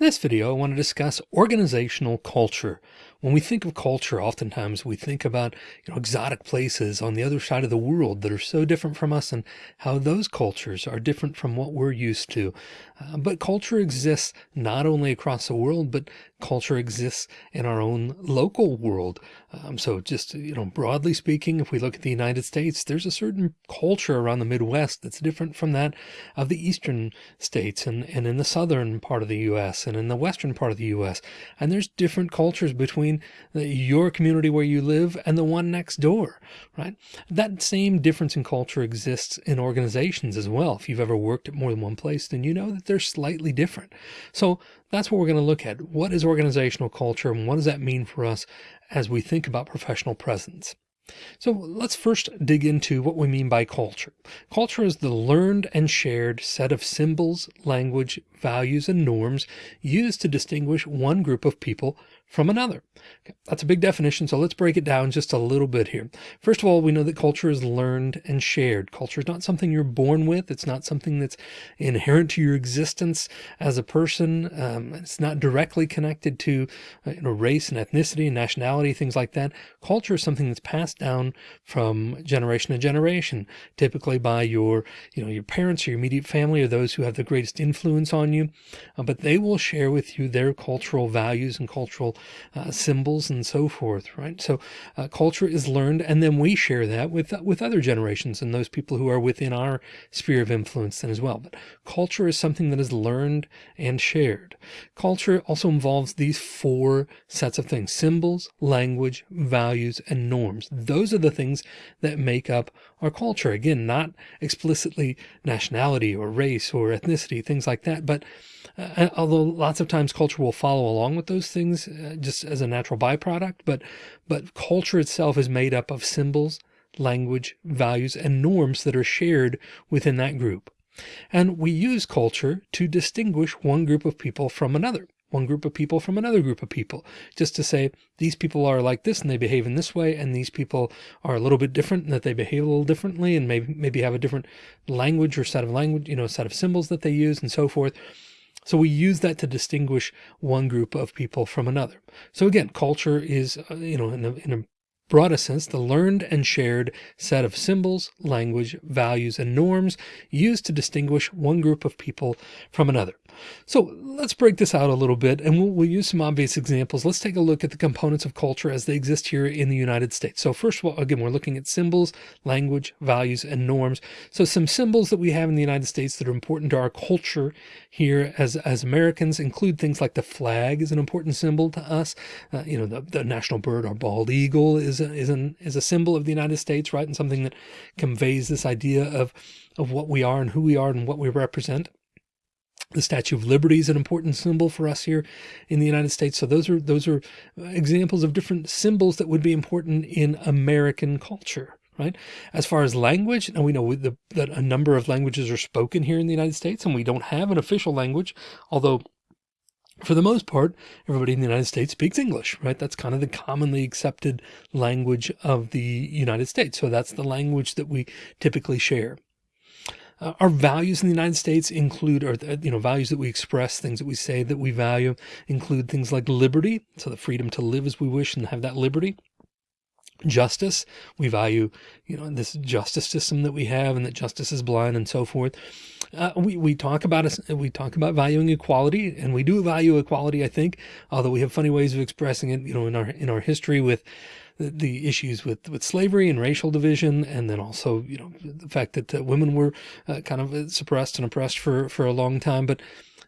In this video, I want to discuss organizational culture. When we think of culture, oftentimes we think about you know, exotic places on the other side of the world that are so different from us and how those cultures are different from what we're used to. Uh, but culture exists not only across the world, but culture exists in our own local world. Um, so just, you know, broadly speaking, if we look at the United States, there's a certain culture around the Midwest that's different from that of the Eastern states and, and in the Southern part of the U.S. and in the Western part of the U.S. And there's different cultures between the, your community where you live and the one next door, right? That same difference in culture exists in organizations as well. If you've ever worked at more than one place, then you know that they're slightly different. So that's what we're going to look at. What is organizational culture and what does that mean for us as we think about professional presence? So let's first dig into what we mean by culture. Culture is the learned and shared set of symbols, language, values, and norms used to distinguish one group of people from another. Okay, that's a big definition, so let's break it down just a little bit here. First of all, we know that culture is learned and shared. Culture is not something you're born with. It's not something that's inherent to your existence as a person. Um, it's not directly connected to uh, you know, race and ethnicity and nationality, things like that. Culture is something that's passed down from generation to generation, typically by your, you know, your parents or your immediate family or those who have the greatest influence on you. Uh, but they will share with you their cultural values and cultural uh, symbols and so forth, right? So uh, culture is learned and then we share that with, with other generations and those people who are within our sphere of influence then as well. But culture is something that is learned and shared. Culture also involves these four sets of things, symbols, language, values, and norms. Those are the things that make up our culture. Again, not explicitly nationality or race or ethnicity, things like that, but uh, although lots of times culture will follow along with those things uh, just as a natural byproduct, but, but culture itself is made up of symbols, language, values, and norms that are shared within that group. And we use culture to distinguish one group of people from another one group of people from another group of people, just to say these people are like this and they behave in this way, and these people are a little bit different and that they behave a little differently and maybe maybe have a different language or set of language, you know, set of symbols that they use and so forth. So we use that to distinguish one group of people from another. So again, culture is, uh, you know, in a, in a broadest sense, the learned and shared set of symbols, language, values, and norms used to distinguish one group of people from another. So let's break this out a little bit and we'll, we'll, use some obvious examples. Let's take a look at the components of culture as they exist here in the United States. So first of all, again, we're looking at symbols, language, values, and norms. So some symbols that we have in the United States that are important to our culture here as, as Americans include things like the flag is an important symbol to us. Uh, you know, the, the national bird, our bald eagle is a, is, an, is a symbol of the United States, right? And something that conveys this idea of, of what we are and who we are and what we represent. The Statue of Liberty is an important symbol for us here in the United States. So those are those are uh, examples of different symbols that would be important in American culture, right? As far as language, now we know the, that a number of languages are spoken here in the United States, and we don't have an official language, although for the most part, everybody in the United States speaks English, right? That's kind of the commonly accepted language of the United States. So that's the language that we typically share. Uh, our values in the United States include, or, you know, values that we express, things that we say that we value include things like liberty. So the freedom to live as we wish and have that liberty justice. We value, you know, this justice system that we have and that justice is blind and so forth. Uh, we, we talk about us, we talk about valuing equality and we do value equality, I think, although we have funny ways of expressing it, you know, in our, in our history with the, issues with, with slavery and racial division. And then also, you know, the fact that uh, women were uh, kind of suppressed and oppressed for, for a long time, but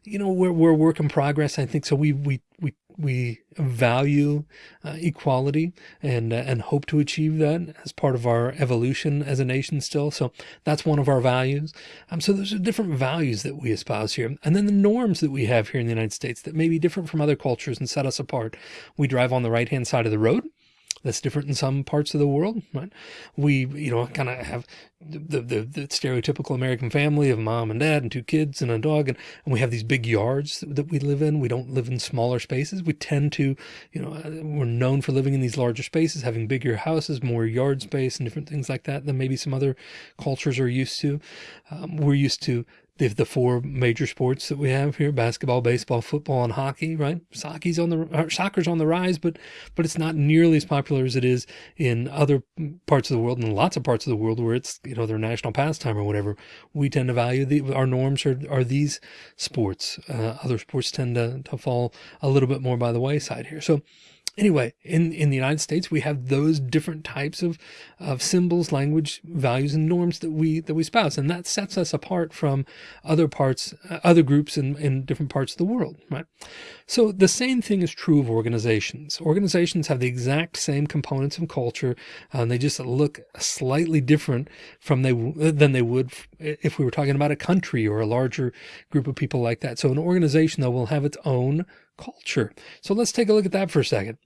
you know, we're, we're a work in progress. I think so. We, we, we, we value uh, equality and, uh, and hope to achieve that as part of our evolution as a nation still. So that's one of our values. Um, so those are different values that we espouse here. And then the norms that we have here in the United States that may be different from other cultures and set us apart. We drive on the right hand side of the road that's different in some parts of the world, right? We, you know, kind of have the, the, the, stereotypical American family of mom and dad and two kids and a dog. And, and we have these big yards that we live in. We don't live in smaller spaces. We tend to, you know, uh, we're known for living in these larger spaces, having bigger houses, more yard space and different things like that than maybe some other cultures are used to. Um, we're used to the, the four major sports that we have here, basketball, baseball, football, and hockey, right? Soccer's on the, soccer's on the rise, but, but it's not nearly as popular as it is in other parts of the world and lots of parts of the world where it's, you know, their national pastime or whatever. We tend to value the, our norms are, are these sports. Uh, other sports tend to, to fall a little bit more by the wayside here. So, Anyway, in, in the United States, we have those different types of, of symbols, language, values, and norms that we, that we spouse. And that sets us apart from other parts, uh, other groups in, in different parts of the world, right? So the same thing is true of organizations. Organizations have the exact same components of culture. and um, they just look slightly different from they, than they would if we were talking about a country or a larger group of people like that. So an organization though will have its own culture. So let's take a look at that for a second.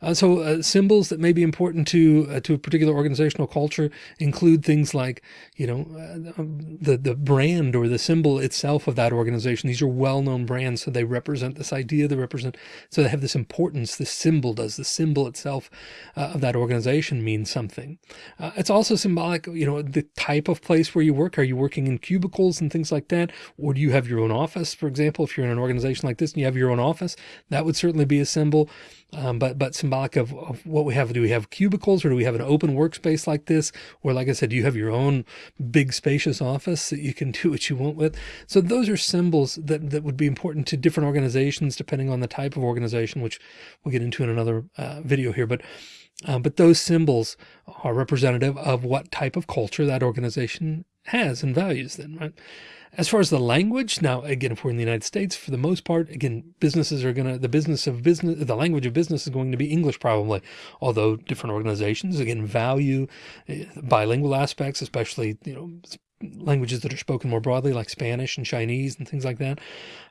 Uh, so uh, symbols that may be important to uh, to a particular organizational culture include things like, you know, uh, um, the the brand or the symbol itself of that organization. These are well-known brands, so they represent this idea. They represent, so they have this importance. The symbol does. The symbol itself uh, of that organization means something. Uh, it's also symbolic, you know, the type of place where you work. Are you working in cubicles and things like that, or do you have your own office? For example, if you're in an organization like this and you have your own office, that would certainly be a symbol. Um, but but symbolic of, of what we have. Do we have cubicles or do we have an open workspace like this? Or like I said, do you have your own big spacious office that you can do what you want with? So those are symbols that, that would be important to different organizations, depending on the type of organization, which we'll get into in another uh, video here. But uh, but those symbols are representative of what type of culture that organization has and values then, right? As far as the language, now again, if we're in the United States, for the most part, again, businesses are going to, the business of business, the language of business is going to be English probably, although different organizations, again, value eh, bilingual aspects, especially, you know, languages that are spoken more broadly like Spanish and Chinese and things like that.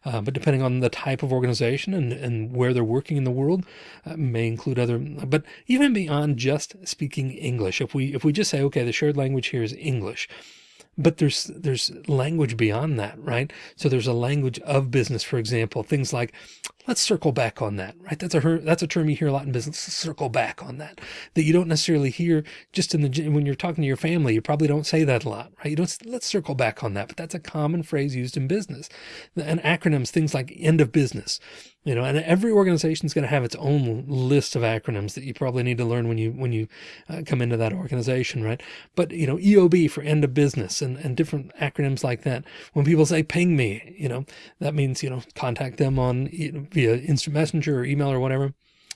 Uh, but depending on the type of organization and, and where they're working in the world uh, may include other, but even beyond just speaking English, if we, if we just say, okay, the shared language here is English, but there's there's language beyond that, right? So there's a language of business, for example, things like Let's circle back on that, right? That's a that's a term you hear a lot in business. Let's Circle back on that, that you don't necessarily hear just in the when you're talking to your family. You probably don't say that a lot, right? You don't. Let's circle back on that, but that's a common phrase used in business. And acronyms, things like end of business, you know. And every organization is going to have its own list of acronyms that you probably need to learn when you when you uh, come into that organization, right? But you know, EOB for end of business and and different acronyms like that. When people say ping me, you know, that means you know contact them on. You know, via instant messenger or email or whatever.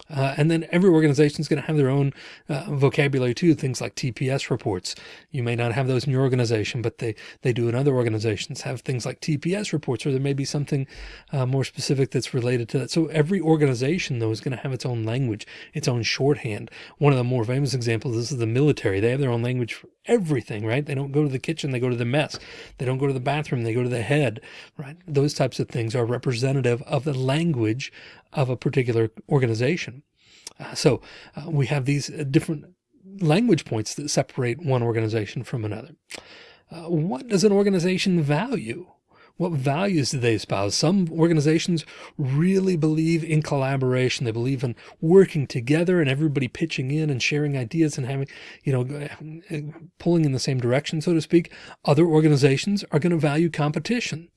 Uh, and then every organization is going to have their own uh, vocabulary too, things like TPS reports. You may not have those in your organization, but they, they do in other organizations have things like TPS reports, or there may be something uh, more specific that's related to that. So every organization though is going to have its own language, its own shorthand. One of the more famous examples, this is the military. They have their own language for everything, right? They don't go to the kitchen, they go to the mess. They don't go to the bathroom, they go to the head, right? Those types of things are representative of the language of a particular organization. Uh, so uh, we have these uh, different language points that separate one organization from another. Uh, what does an organization value? What values do they espouse? Some organizations really believe in collaboration. They believe in working together and everybody pitching in and sharing ideas and having, you know, pulling in the same direction, so to speak. Other organizations are going to value competition.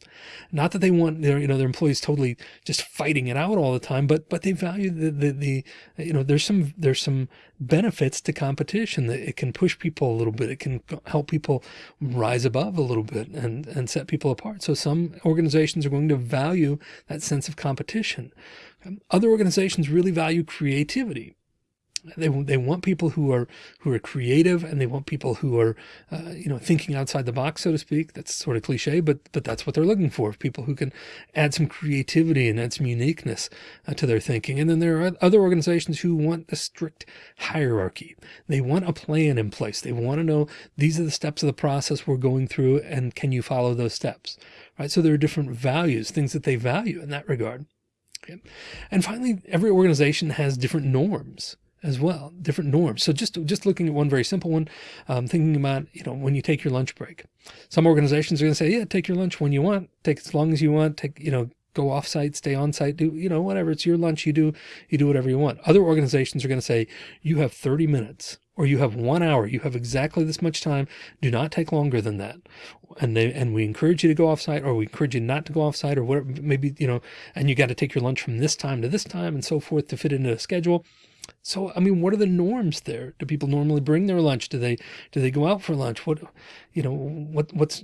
Not that they want their, you know, their employees totally just fighting it out all the time, but, but they value the, the, the, you know, there's some, there's some benefits to competition that it can push people a little bit. It can help people rise above a little bit and, and set people apart. So some organizations are going to value that sense of competition. Other organizations really value creativity. They, they want people who are who are creative and they want people who are uh, you know thinking outside the box so to speak. That's sort of cliche but but that's what they're looking for people who can add some creativity and add some uniqueness uh, to their thinking. And then there are other organizations who want a strict hierarchy. They want a plan in place. They want to know these are the steps of the process we're going through and can you follow those steps right so there are different values things that they value in that regard okay. and finally every organization has different norms as well, different norms. So just, just looking at one very simple one, um, thinking about, you know, when you take your lunch break, some organizations are going to say, yeah, take your lunch when you want, take as long as you want, take, you know, go off site, stay on site, do, you know, whatever. It's your lunch. You do, you do whatever you want. Other organizations are going to say you have 30 minutes or you have one hour, you have exactly this much time. Do not take longer than that. And they, and we encourage you to go off site or we encourage you not to go off site or whatever, maybe, you know, and you got to take your lunch from this time to this time and so forth to fit into a schedule. So, I mean, what are the norms there? Do people normally bring their lunch? Do they, do they go out for lunch? What, you know, what, what's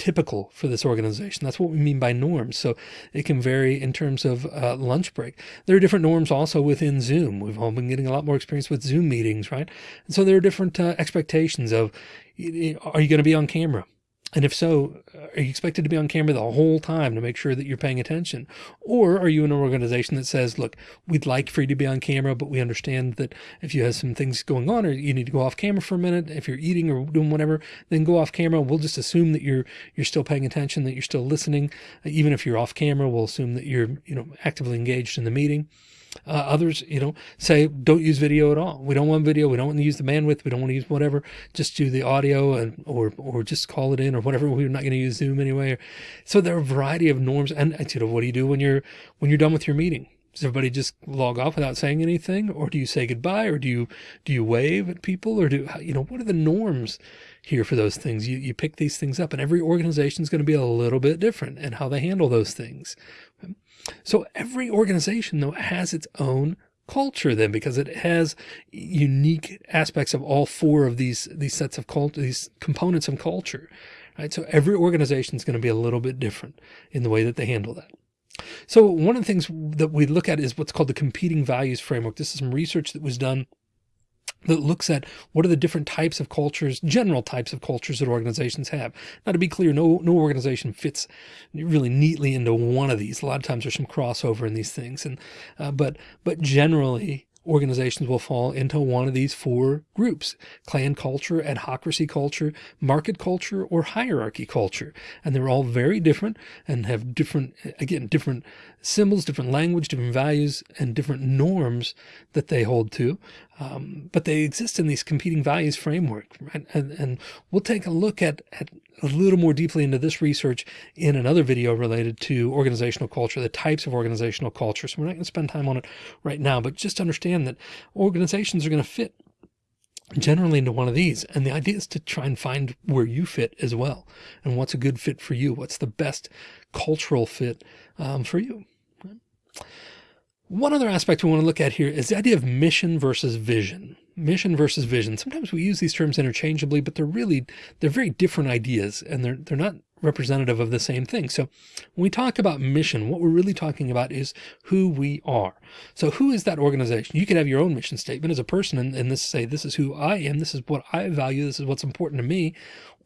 typical for this organization. That's what we mean by norms. So it can vary in terms of uh, lunch break. There are different norms also within Zoom. We've all been getting a lot more experience with Zoom meetings, right? And so there are different uh, expectations of, are you going to be on camera? And if so, uh, are you expected to be on camera the whole time to make sure that you're paying attention? Or are you in an organization that says, look, we'd like for you to be on camera, but we understand that if you have some things going on or you need to go off camera for a minute, if you're eating or doing whatever, then go off camera. We'll just assume that you're, you're still paying attention, that you're still listening. Uh, even if you're off camera, we'll assume that you're, you know, actively engaged in the meeting. Uh, others, you know, say don't use video at all. We don't want video. We don't want to use the bandwidth. We don't want to use whatever. Just do the audio and or or just call it in or whatever. We're not going to use Zoom anyway. So there are a variety of norms. And you know, what do you do when you're when you're done with your meeting? Does everybody just log off without saying anything, or do you say goodbye, or do you do you wave at people, or do you know what are the norms here for those things? You you pick these things up, and every organization is going to be a little bit different and how they handle those things. So every organization though has its own culture then because it has unique aspects of all four of these these sets of culture these components of culture right? So every organization is going to be a little bit different in the way that they handle that. So one of the things that we look at is what's called the competing values framework. This is some research that was done that looks at what are the different types of cultures, general types of cultures that organizations have. Now, to be clear, no, no organization fits really neatly into one of these. A lot of times there's some crossover in these things. And, uh, but, but generally, organizations will fall into one of these four groups, clan culture, adhocracy culture, market culture, or hierarchy culture. And they're all very different and have different, again, different symbols, different language, different values, and different norms that they hold to. Um, but they exist in these competing values framework, right? And, and we'll take a look at, at a little more deeply into this research in another video related to organizational culture, the types of organizational culture. So we're not going to spend time on it right now, but just understand that organizations are going to fit generally into one of these. And the idea is to try and find where you fit as well. And what's a good fit for you? What's the best cultural fit um, for you? One other aspect we want to look at here is the idea of mission versus vision mission versus vision. Sometimes we use these terms interchangeably, but they're really, they're very different ideas and they're, they're not representative of the same thing. So when we talk about mission, what we're really talking about is who we are. So who is that organization? You could have your own mission statement as a person and, and this say, this is who I am. This is what I value. This is what's important to me.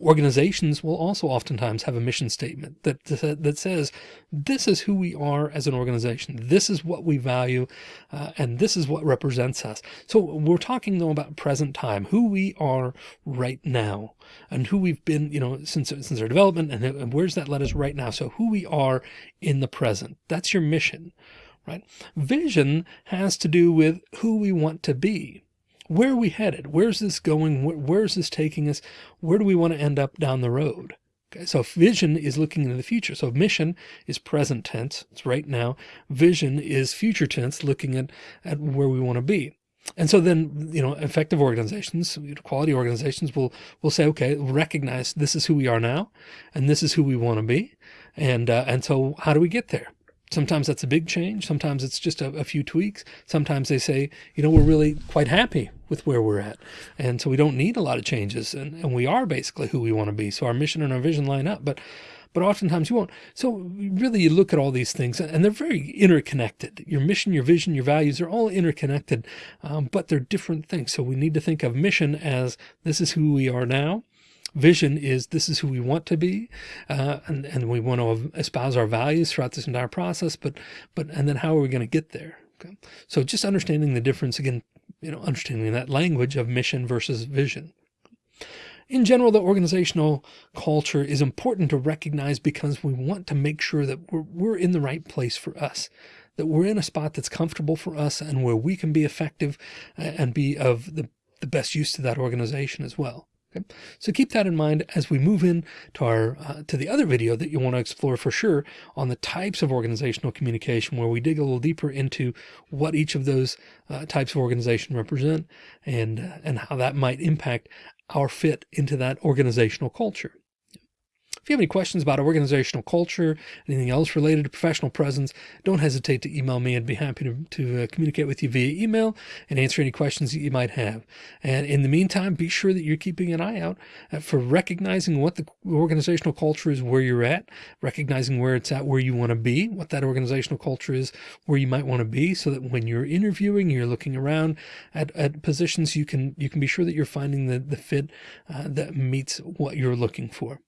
Organizations will also oftentimes have a mission statement that, that says, this is who we are as an organization. This is what we value. Uh, and this is what represents us. So we're talking though about present time, who we are right now and who we've been, you know, since, since our development and, and where's that led us right now. So who we are in the present, that's your mission, right? Vision has to do with who we want to be where are we headed? Where's this going? Where, where's this taking us? Where do we want to end up down the road? Okay, so vision is looking into the future. So mission is present tense. It's right now. Vision is future tense, looking at, at where we want to be. And so then, you know, effective organizations, quality organizations will, will say, okay, recognize this is who we are now, and this is who we want to be. And, uh, and so how do we get there? Sometimes that's a big change. Sometimes it's just a, a, few tweaks. Sometimes they say, you know, we're really quite happy with where we're at. And so we don't need a lot of changes. And, and we are basically who we want to be. So our mission and our vision line up. But but oftentimes you won't. So really you look at all these things and they're very interconnected. Your mission, your vision, your values are all interconnected, um, but they're different things. So we need to think of mission as this is who we are now vision is this is who we want to be uh, and, and we want to espouse our values throughout this entire process but but and then how are we going to get there okay so just understanding the difference again you know understanding that language of mission versus vision in general, the organizational culture is important to recognize because we want to make sure that we're, we're in the right place for us, that we're in a spot that's comfortable for us and where we can be effective uh, and be of the, the best use to that organization as well. So keep that in mind as we move in to our uh, to the other video that you want to explore for sure on the types of organizational communication, where we dig a little deeper into what each of those uh, types of organization represent and uh, and how that might impact our fit into that organizational culture. If you have any questions about organizational culture, anything else related to professional presence, don't hesitate to email me. I'd be happy to, to uh, communicate with you via email and answer any questions that you might have. And in the meantime, be sure that you're keeping an eye out uh, for recognizing what the organizational culture is where you're at, recognizing where it's at where you want to be, what that organizational culture is where you might want to be so that when you're interviewing, you're looking around at, at positions, you can you can be sure that you're finding the, the fit uh, that meets what you're looking for.